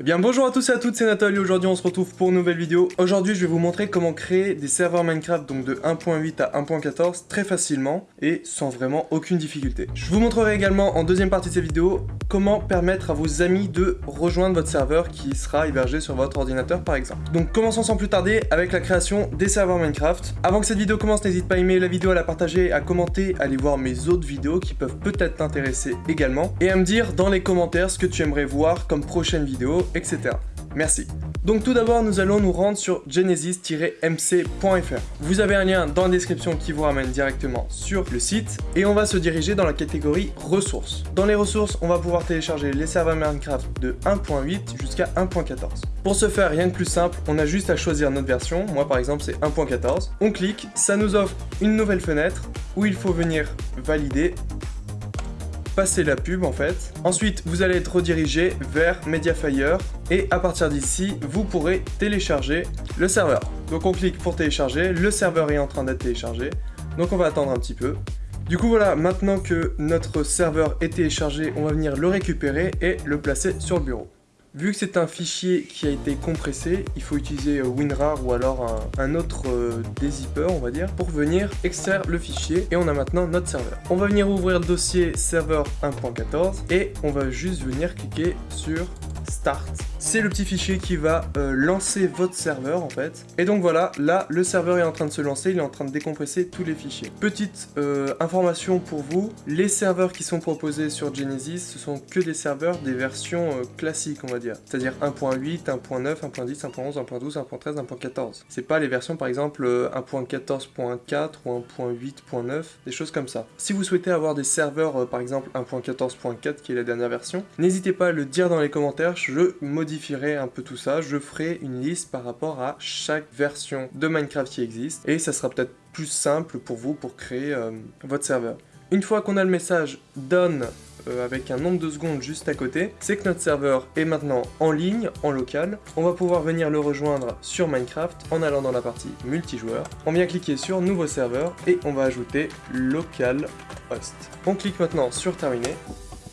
Eh bien bonjour à tous et à toutes, c'est Nathalie, aujourd'hui on se retrouve pour une nouvelle vidéo. Aujourd'hui je vais vous montrer comment créer des serveurs Minecraft donc de 1.8 à 1.14 très facilement et sans vraiment aucune difficulté. Je vous montrerai également en deuxième partie de cette vidéo comment permettre à vos amis de rejoindre votre serveur qui sera hébergé sur votre ordinateur par exemple. Donc commençons sans plus tarder avec la création des serveurs Minecraft. Avant que cette vidéo commence, n'hésite pas à aimer la vidéo, à la partager, à commenter, à aller voir mes autres vidéos qui peuvent peut-être t'intéresser également et à me dire dans les commentaires ce que tu aimerais voir comme prochaine vidéo etc. Merci. Donc tout d'abord, nous allons nous rendre sur genesis-mc.fr. Vous avez un lien dans la description qui vous ramène directement sur le site et on va se diriger dans la catégorie ressources. Dans les ressources, on va pouvoir télécharger les serveurs Minecraft de 1.8 jusqu'à 1.14. Pour ce faire, rien de plus simple, on a juste à choisir notre version. Moi par exemple, c'est 1.14. On clique, ça nous offre une nouvelle fenêtre où il faut venir valider passer la pub en fait. Ensuite, vous allez être redirigé vers Mediafire et à partir d'ici, vous pourrez télécharger le serveur. Donc on clique pour télécharger, le serveur est en train d'être téléchargé, donc on va attendre un petit peu. Du coup voilà, maintenant que notre serveur est téléchargé, on va venir le récupérer et le placer sur le bureau. Vu que c'est un fichier qui a été compressé, il faut utiliser euh, WinRAR ou alors un, autre euh, dézipper, on va dire, pour venir extraire le fichier et on a maintenant notre serveur. On va venir ouvrir le dossier serveur 1.14 et on va juste venir cliquer sur Start. C'est le petit fichier qui va euh, lancer votre serveur en fait. Et donc voilà, là le serveur est en train de se lancer, il est en train de décompresser tous les fichiers. Petite euh, information pour vous, les serveurs qui sont proposés sur Genesis, ce sont que des serveurs des versions euh, classiques on va dire. C'est-à-dire 1.8, 1.9, 1.10, 1.11, 1.12, 1.13, 1.14. C'est pas les versions par exemple 1.14.4 ou 1.8.9, des choses comme ça. Si vous souhaitez avoir des serveurs par exemple 1.14.4 qui est la dernière version, n'hésitez pas à le dire dans les commentaires, je modifierai un peu tout ça, je ferai une liste par rapport à chaque version de Minecraft qui existe, et ça sera peut-être plus simple pour vous pour créer euh, votre serveur. Une fois qu'on a le message done euh, avec un nombre de secondes juste à côté, c'est que notre serveur est maintenant en ligne, en local. On va pouvoir venir le rejoindre sur Minecraft en allant dans la partie multijoueur. On vient cliquer sur nouveau serveur et on va ajouter local host. On clique maintenant sur terminer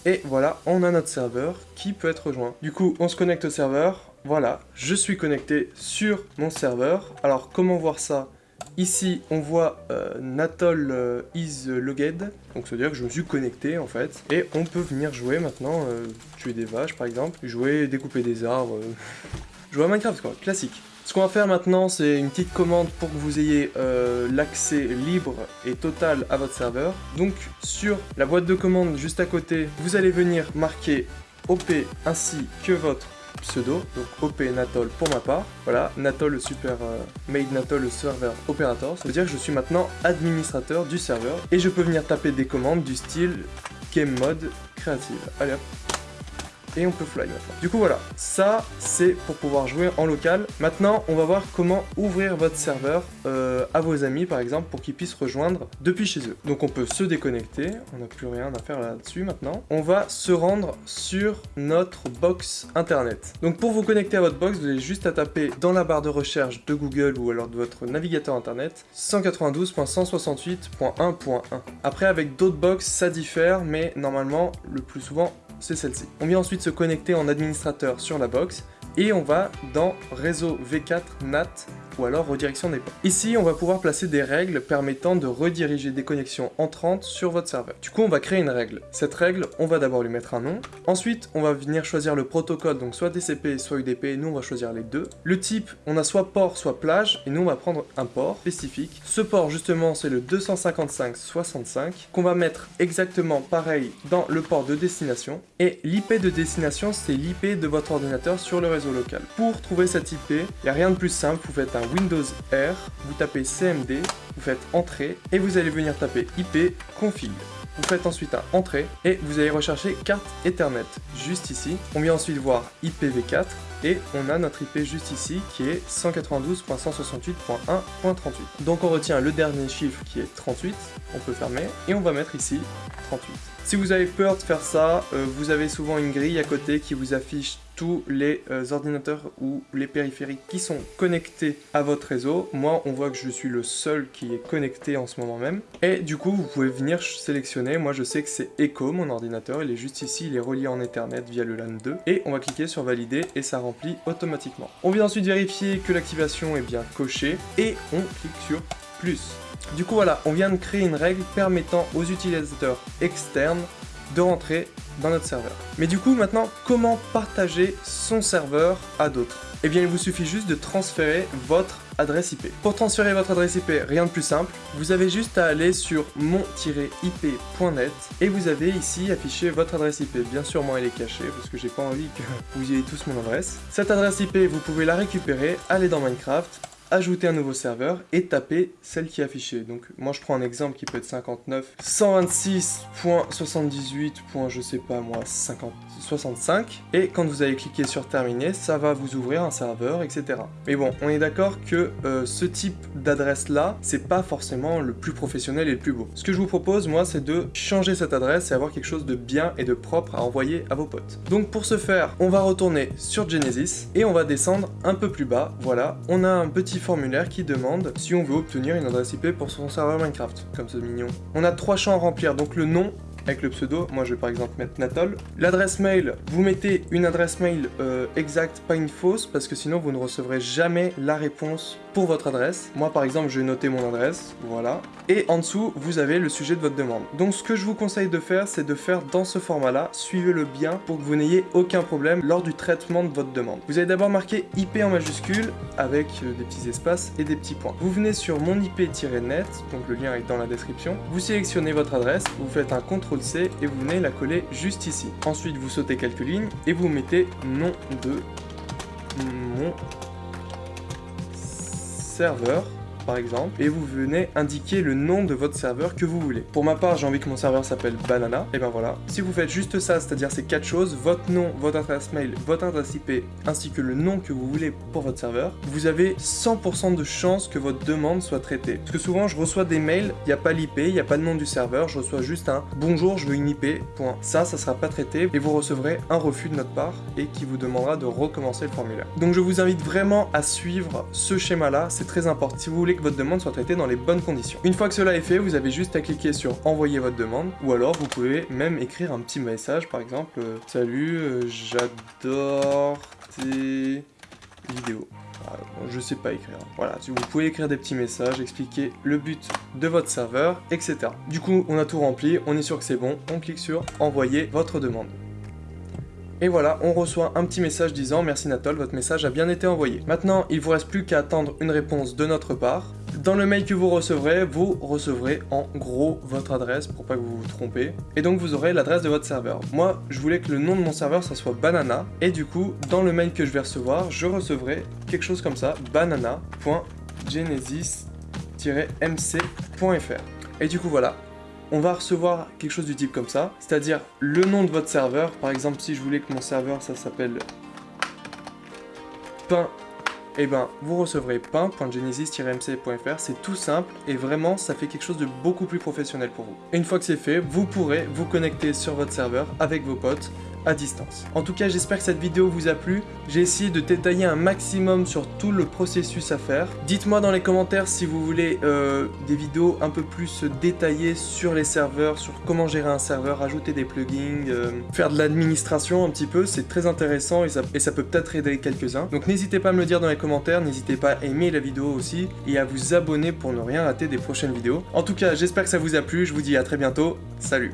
et voilà, on a notre serveur qui peut être rejoint. Du coup, on se connecte au serveur. Voilà, je suis connecté sur mon serveur. Alors, comment voir ça? Ici, on voit euh, Natol euh, is logged, donc ça veut dire que je me suis connecté en fait. Et on peut venir jouer maintenant, euh, tuer des vaches par exemple, jouer, découper des arbres, jouer à Minecraft quoi, classique. Ce qu'on va faire maintenant, c'est une petite commande pour que vous ayez euh, l'accès libre et total à votre serveur. Donc sur la boîte de commande juste à côté, vous allez venir marquer OP ainsi que votre pseudo, donc OP Natol pour ma part. Voilà, Natol le super euh, made Natol le serveur opérateur. Ça veut dire que je suis maintenant administrateur du serveur et je peux venir taper des commandes du style game mode créative. Allez hop, et on peut fly maintenant. Du coup voilà, ça c'est pour pouvoir jouer en local. Maintenant on va voir comment ouvrir votre serveur euh, à vos amis par exemple pour qu'ils puissent rejoindre depuis chez eux. Donc on peut se déconnecter, on n'a plus rien à faire là-dessus maintenant. On va se rendre sur notre box internet. Donc pour vous connecter à votre box, vous avez juste à taper dans la barre de recherche de Google ou alors de votre navigateur internet 192.168.1.1. Après avec d'autres box ça diffère mais normalement le plus souvent c'est celle-ci. On vient ensuite se connecter en administrateur sur la box et on va dans réseau V4 NAT ou alors redirection des ports. Ici, on va pouvoir placer des règles permettant de rediriger des connexions entrantes sur votre serveur. Du coup, on va créer une règle. Cette règle, on va d'abord lui mettre un nom. Ensuite, on va venir choisir le protocole, donc soit TCP, soit UDP, nous on va choisir les deux. Le type, on a soit port, soit plage, et nous on va prendre un port spécifique. Ce port, justement, c'est le 255.65, qu'on va mettre exactement pareil dans le port de destination. Et l'IP de destination, c'est l'IP de votre ordinateur sur le réseau local. Pour trouver cette IP, il n'y a rien de plus simple, vous faites un Windows R, vous tapez CMD, vous faites Entrée, et vous allez venir taper IP config. Vous faites ensuite un Entrée, et vous allez rechercher carte Ethernet, juste ici. On vient ensuite voir IPv4, et on a notre IP juste ici, qui est 192.168.1.38. Donc on retient le dernier chiffre qui est 38, on peut fermer, et on va mettre ici 38. Si vous avez peur de faire ça, euh, vous avez souvent une grille à côté qui vous affiche tous les euh, ordinateurs ou les périphériques qui sont connectés à votre réseau. Moi, on voit que je suis le seul qui est connecté en ce moment même. Et du coup, vous pouvez venir sélectionner. Moi, je sais que c'est Echo, mon ordinateur. Il est juste ici, il est relié en Ethernet via le LAN 2. Et on va cliquer sur valider et ça remplit automatiquement. On vient ensuite vérifier que l'activation est bien cochée et on clique sur plus. Du coup voilà, on vient de créer une règle permettant aux utilisateurs externes de rentrer dans notre serveur. Mais du coup maintenant, comment partager son serveur à d'autres? Eh bien il vous suffit juste de transférer votre adresse IP. Pour transférer votre adresse IP, rien de plus simple, vous avez juste à aller sur mon-ip.net et vous avez ici affiché votre adresse IP. Bien sûr moi elle est cachée parce que j'ai pas envie que vous ayez tous mon adresse. Cette adresse IP, vous pouvez la récupérer, aller dans Minecraft, ajouter un nouveau serveur et taper celle qui est affichée. Donc moi je prends un exemple qui peut être 59 126.78. je sais pas moi 50 65 et quand vous allez cliquer sur terminer ça va vous ouvrir un serveur etc. Mais bon on est d'accord que euh, ce type d'adresse là c'est pas forcément le plus professionnel et le plus beau. Ce que je vous propose moi c'est de changer cette adresse et avoir quelque chose de bien et de propre à envoyer à vos potes. Donc pour ce faire on va retourner sur Genesis et on va descendre un peu plus bas. Voilà on a un petit formulaire qui demande si on veut obtenir une adresse IP pour son serveur Minecraft, comme ce mignon. On a trois champs à remplir, donc le nom, avec le pseudo, moi je vais par exemple mettre Natol. L'adresse mail, vous mettez une adresse mail euh, exacte, pas une fausse, parce que sinon vous ne recevrez jamais la réponse pour votre adresse. Moi par exemple, je vais noter mon adresse, voilà. Et en dessous, vous avez le sujet de votre demande. Donc ce que je vous conseille de faire, c'est de faire dans ce format-là, suivez-le bien pour que vous n'ayez aucun problème lors du traitement de votre demande. Vous allez d'abord marquer IP en majuscule avec euh, des petits espaces et des petits points. Vous venez sur mon IP-net, donc le lien est dans la description. Vous sélectionnez votre adresse, vous faites un contrôle C et vous venez la coller juste ici. Ensuite, vous sautez quelques lignes et vous mettez nom de mon serveur par exemple, et vous venez indiquer le nom de votre serveur que vous voulez. Pour ma part, j'ai envie que mon serveur s'appelle Banana, et ben voilà. Si vous faites juste ça, c'est-à-dire ces quatre choses, votre nom, votre adresse mail, votre adresse IP, ainsi que le nom que vous voulez pour votre serveur, vous avez 100% de chance que votre demande soit traitée. Parce que souvent, je reçois des mails, il n'y a pas l'IP, il n'y a pas le nom du serveur, je reçois juste un « Bonjour, je veux une IP », point. Ça, ça sera pas traité, et vous recevrez un refus de notre part, et qui vous demandera de recommencer le formulaire. Donc je vous invite vraiment à suivre ce schéma-là, c'est très important. Si vous voulez que votre demande soit traitée dans les bonnes conditions. Une fois que cela est fait, vous avez juste à cliquer sur envoyer votre demande, ou alors vous pouvez même écrire un petit message, par exemple, euh, salut, euh, j'adore tes vidéos. Ah, je sais pas écrire. Voilà, vous pouvez écrire des petits messages, expliquer le but de votre serveur, etc. Du coup, on a tout rempli, on est sûr que c'est bon, on clique sur envoyer votre demande. Et voilà, on reçoit un petit message disant « Merci Natol, votre message a bien été envoyé ». Maintenant, il vous reste plus qu'à attendre une réponse de notre part. Dans le mail que vous recevrez, vous recevrez en gros votre adresse pour pas que vous vous trompez. Et donc vous aurez l'adresse de votre serveur. Moi, je voulais que le nom de mon serveur, ça soit banana. Et du coup, dans le mail que je vais recevoir, je recevrai quelque chose comme ça, banana.genesis-mc.fr. Et du coup voilà, on va recevoir quelque chose du type comme ça, c'est-à-dire le nom de votre serveur. Par exemple, si je voulais que mon serveur, ça s'appelle pain, eh ben vous recevrez pain.genesis-mc.fr, c'est tout simple et vraiment ça fait quelque chose de beaucoup plus professionnel pour vous. Une fois que c'est fait, vous pourrez vous connecter sur votre serveur avec vos potes distance. En tout cas, j'espère que cette vidéo vous a plu. J'ai essayé de détailler un maximum sur tout le processus à faire. Dites-moi dans les commentaires si vous voulez euh, des vidéos un peu plus détaillées sur les serveurs, sur comment gérer un serveur, ajouter des plugins, euh, faire de l'administration un petit peu. C'est très intéressant et ça, et ça peut peut-être aider quelques-uns. Donc n'hésitez pas à me le dire dans les commentaires, n'hésitez pas à aimer la vidéo aussi et à vous abonner pour ne rien rater des prochaines vidéos. En tout cas, j'espère que ça vous a plu. Je vous dis à très bientôt. Salut